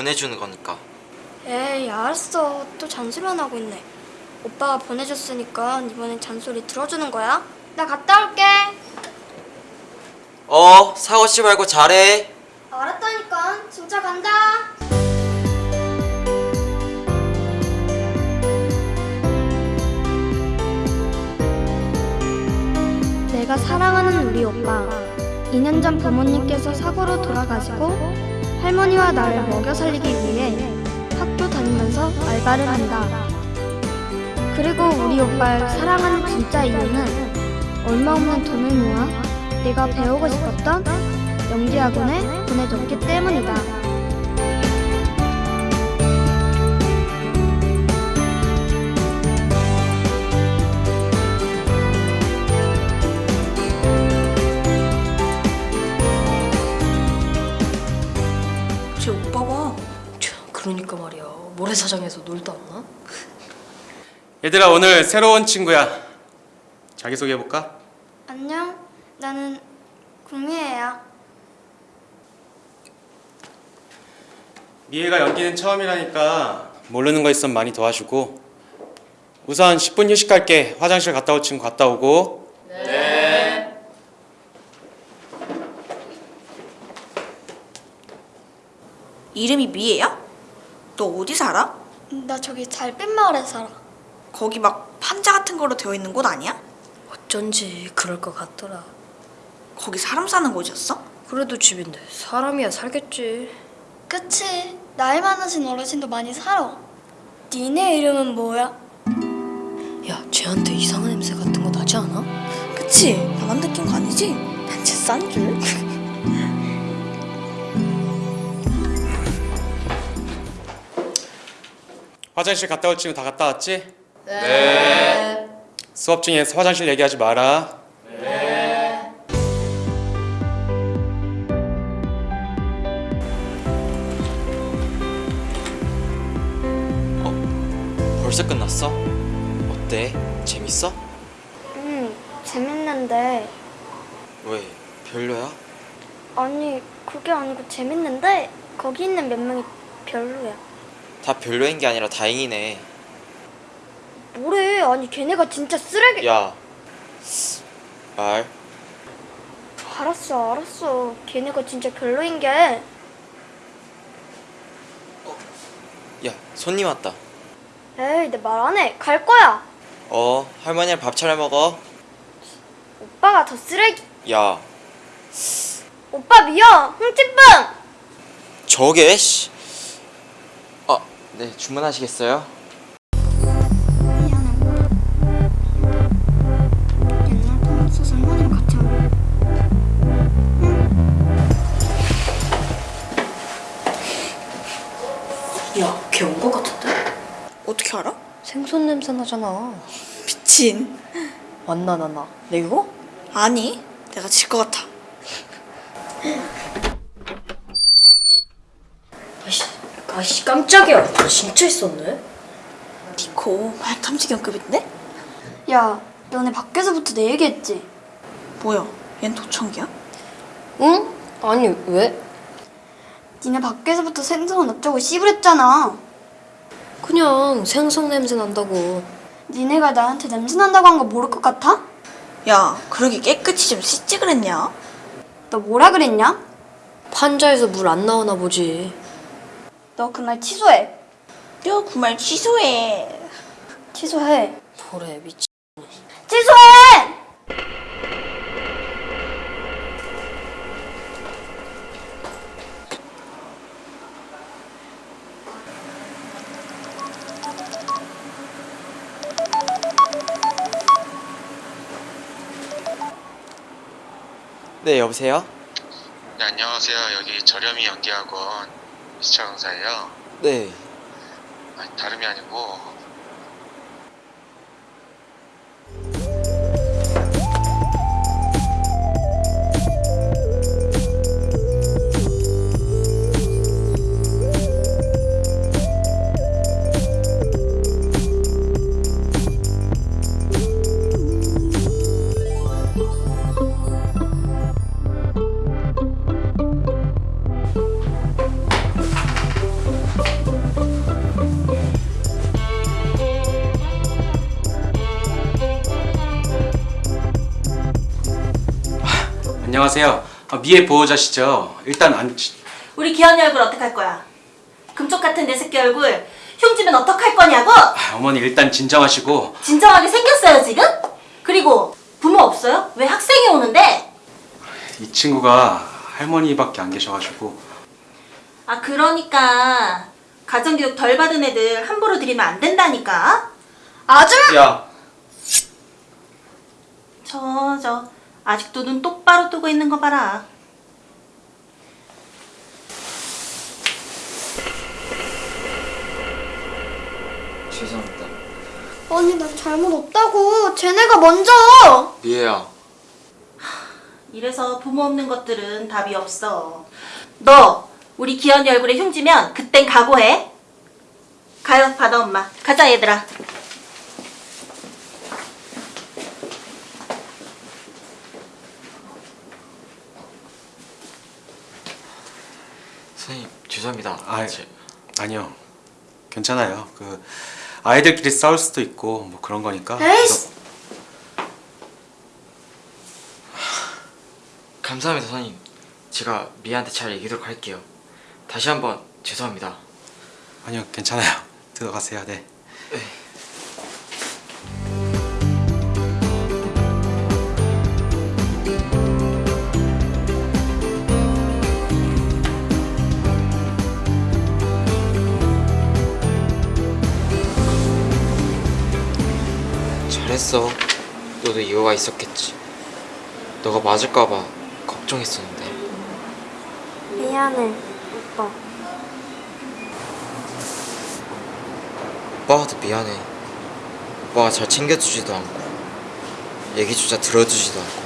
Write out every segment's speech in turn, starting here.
보내주는 거니까. 에이 알았어. 또 잔소리만 하고 있네. 오빠가 보내줬으니까 이번엔 잔소리 들어주는 거야? 나 갔다 올게. 어 사고 씨 말고 잘해. 알았다니까. 진짜 간다. 내가 사랑하는 우리 오빠. 2년 전 부모님께서 사고로 돌아가시고 할머니와 나를 먹여 살리기 위해 학교 다니면서 알바를 한다 그리고 우리 오빠를 사랑하는 진짜 이유는 얼마 없는 돈을 모아 내가 배우고 싶었던 연기 학원에 보내줬기 때문이다. 모래사장에서 놀다 왔나? 얘들아 오늘 새로운 친구야 자기소개해볼까? 안녕, 나는 구미애야. 미애가 연기는 처음이라니까 모르는 거 있으면 많이 도와주고 우선 10분 휴식 갈게 화장실 갔다 올 친구 갔다 오고 이름이 미애야? 너 어디 살아? 나 저기 잘뺀 마을에 살아. 거기 막 판자 같은 거로 되어 있는 곳 아니야? 어쩐지 그럴 것 같더라 거기 사람 사는 곳이었어? 그래도 집인데 사람이야 살겠지 그치, 나이 많으신 어르신도 많이 살아. 니네 이름은 뭐야? 야 쟤한테 이상한 냄새 같은 거 나지 않아? 그치? 나만 느낀 거 아니지? 난쟤싼 줄. 화장실 갔다 올 친구 다 갔다 왔지? 네 수업 중에 화장실 얘기하지 마라 벌써 끝났어? 어때? 재밌어? 응, 재밌는데. 왜? 별로야? 아니, 그게 아니고 재밌는데 거기 있는 몇 명이 별로야. 다 별로인 게 아니라 다행이네 뭐래? 아니, 걔네가 진짜 쓰레기. 야 말. 알았어, 알았어. 걔네가 진짜 별로인 게. 야 손님 왔다 에이, 내 말 안 해. 갈 거야. 어 할머니랑 밥 차려 먹어 오빠가 더 쓰레기. 야 오빠 미워. 흥칫뿡. 저게 씨. 아, 네 주문하시겠어요? 옛날 돈 없어서 할머니랑 같이 온 야걔 온 것 같은데? 어떻게 알아? 생선 냄새 나잖아 미친. 왔나 나나 내 이거? 아니, 내가 질 것 같아. 아씨 아씨 깜짝이야 진짜 있었네 니코 말탐지견 급인데? 야, 너네 밖에서부터 내 얘기했지? 뭐야? 얜 도청기야? 응? 아니 왜? 니네 밖에서부터 생선 어쩌고 씨부랬잖아. 그냥 생선 냄새 난다고 니네가 나한테 냄새 난다고 한 거 모를 것 같아? 야, 그러게 깨끗이 좀 씻지 그랬냐? 너 뭐라 그랬냐? 판자에서 물 안 나오나 보지 너 그말 취소해. 야, 그말 취소해. 취소해. 뭐래 미치 취소해! 네 여보세요? 네, 안녕하세요. 여기 저렴이 연기학원 이수철 강사예요. 네 아니, 다름이 아니고 안녕하세요. 아, 미애 보호자시죠? 일단 안 우리 기현이 얼굴 어떡할 거야? 금쪽 같은 내 새끼 얼굴 흉지면 어떡할 거냐고? 아, 어머니 일단 진정하시고 진정하게 생겼어요 지금? 그리고 부모 없어요? 왜 학생이 오는데? 이 친구가 할머니밖에 안 계셔가지고 아 그러니까 가정교육 덜 받은 애들 함부로 들이면 안 된다니까 아줌마! 야 저 저 아직도 눈 똑바로 뜨고 있는 거 봐라. 죄송합니다. 아니 나 잘못 없다고. 쟤네가 먼저. 미애야. 이래서 부모 없는 것들은 답이 없어. 너 우리 기현이 얼굴에 흉지면 그땐 각오해. 가요 받아 엄마. 가자 얘들아 선생님 죄송합니다 아 제- 아니요 괜찮아요. 그 아이들끼리 싸울 수도 있고 뭐 그런 거니까. 에이씨. 감사합니다 선생님 제가 미애한테 잘 얘기하도록 할게요 다시 한번 죄송합니다 아니요 괜찮아요. 들어가세요. 네. 잘했어. 너도 이유가 있었겠지. 너가 맞을까봐 걱정했었는데. 미안해 오빠. 오빠가 더 미안해. 오빠가 잘 챙겨주지도 않고 얘기조차 들어주지도 않고.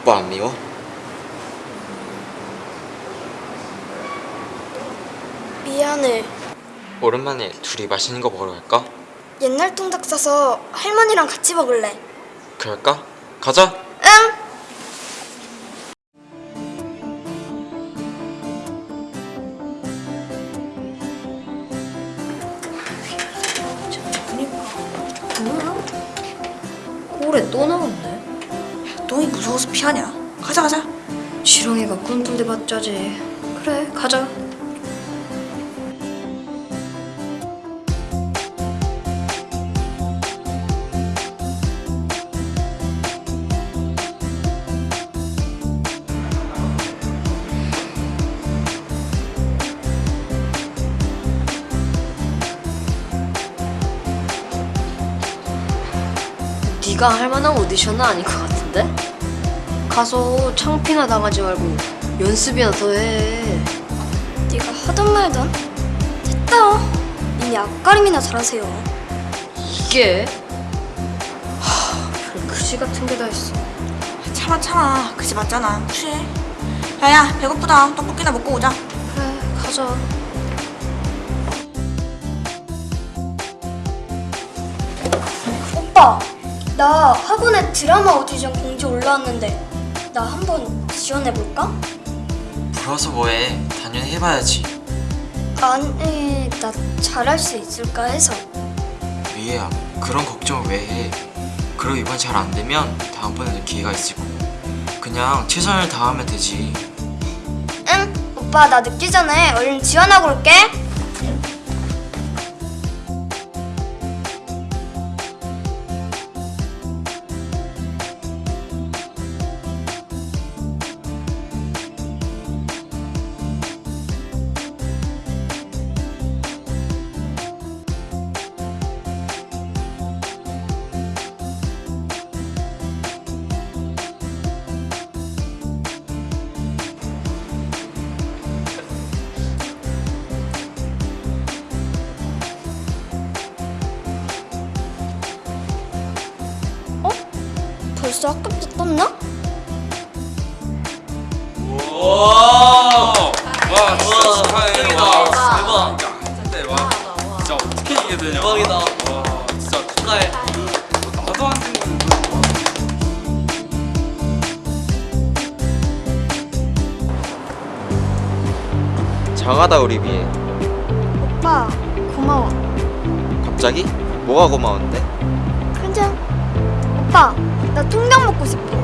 오빠 안 미워? 미안해. 오랜만에 둘이 맛있는 거 먹으러 갈까? 옛날 통닭 사서 할머니랑 같이 먹을래 그럴까? 가자 응 꼴에 또 나왔네. 너희 무서워서 피하냐 가자 가자 지렁이가 꿈틀대 봤자지. 그래, 가자. 네가 할 만한 오디션은 아닌 것 같은데? 가서 창피나 당하지 말고 연습이나 더 해. 네가 하던 말던? 됐다. 이미 앞가림이나 잘하세요. 이게? 하, 별 그지 같은 게 다 있어. 참아 참아. 그지 맞잖아. 무시해 야야 배고프다. 떡볶이나 먹고 오자. 그래, 가자. 오빠 나 학원에 드라마 오디션 공지 올라왔는데 나 한번 지원해볼까? 불어서 뭐해? 당연히 해봐야지. 아니 나 잘할 수 있을까 해서. 미애야. 그런 걱정을 왜 해? 그리고 이번 잘 안 되면 다음번에도 기회가 있을 거고 그냥 최선을 다하면 되지. 응? 오빠 나 늦기 전에 얼른 지원하고 올게 벌써 학급도 떴나? 와, 진짜 축하해. 와, 대박. 진짜 와, 진짜 어떻게 이게 되냐? 대박이다. 와, 진짜 축하해. 나도 안 생각했는데. 장하다 우리 미애 오빠 고마워 갑자기? 뭐가 고마운데? 그냥 오빠 나 통닭 먹고 싶어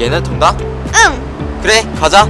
얘네 통닭? 응. 그래 가자